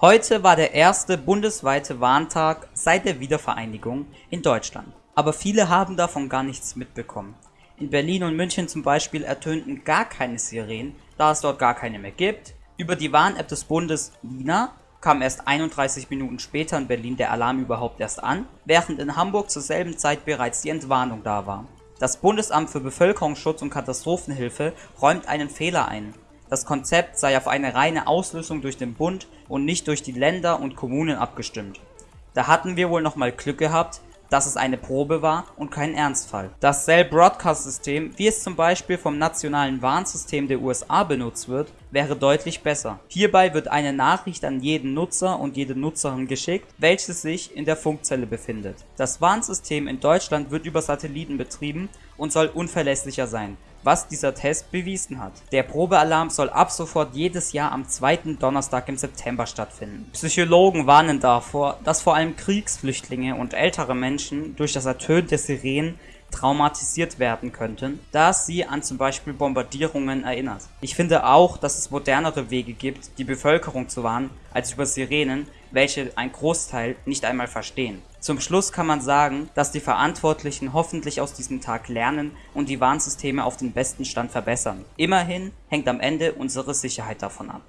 Heute war der erste bundesweite Warntag seit der Wiedervereinigung in Deutschland. Aber viele haben davon gar nichts mitbekommen. In Berlin und München zum Beispiel ertönten gar keine Sirenen, da es dort gar keine mehr gibt. Über die Warn-App des Bundes Lina kam erst 31 Minuten später in Berlin der Alarm überhaupt erst an, während in Hamburg zur selben Zeit bereits die Entwarnung da war. Das Bundesamt für Bevölkerungsschutz und Katastrophenhilfe räumt einen Fehler ein das Konzept sei auf eine reine Auslösung durch den Bund und nicht durch die Länder und Kommunen abgestimmt. Da hatten wir wohl nochmal Glück gehabt, dass es eine Probe war und kein Ernstfall. Das Cell Broadcast System, wie es zum Beispiel vom nationalen Warnsystem der USA benutzt wird, wäre deutlich besser. Hierbei wird eine Nachricht an jeden Nutzer und jede Nutzerin geschickt, welche sich in der Funkzelle befindet. Das Warnsystem in Deutschland wird über Satelliten betrieben und soll unverlässlicher sein, was dieser Test bewiesen hat. Der Probealarm soll ab sofort jedes Jahr am zweiten Donnerstag im September stattfinden. Psychologen warnen davor, dass vor allem Kriegsflüchtlinge und ältere Menschen durch das Ertönen der Sirenen traumatisiert werden könnten, da sie an zum Beispiel Bombardierungen erinnert. Ich finde auch, dass es modernere Wege gibt, die Bevölkerung zu warnen, als über Sirenen, welche ein Großteil nicht einmal verstehen. Zum Schluss kann man sagen, dass die Verantwortlichen hoffentlich aus diesem Tag lernen und die Warnsysteme auf den besten Stand verbessern. Immerhin hängt am Ende unsere Sicherheit davon ab.